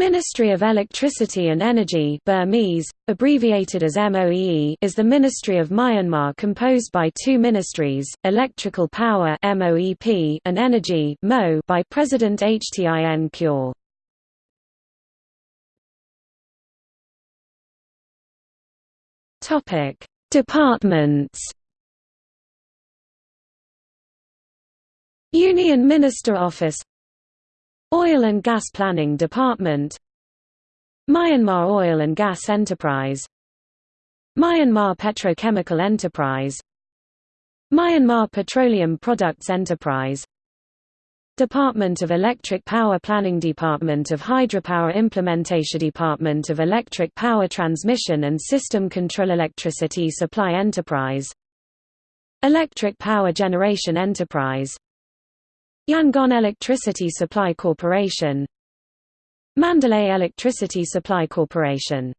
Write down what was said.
Ministry of Electricity and Energy Burmese, abbreviated as MOEE is the Ministry of Myanmar composed by two ministries, Electrical Power MOEP and Energy MO by President Htin Kyaw. Topic: Departments Union Minister Office Oil and Gas Planning Department. Myanmar Oil and Gas Enterprise. Myanmar Petrochemical Enterprise. Myanmar Petroleum Products Enterprise. Department of Electric Power Planning Department of Hydropower Implementation Department of Electric Power Transmission and System Control Electricity Supply Enterprise. Electric Power Generation Enterprise Yangon Electricity Supply Corporation. Mandalay Electricity Supply Corporation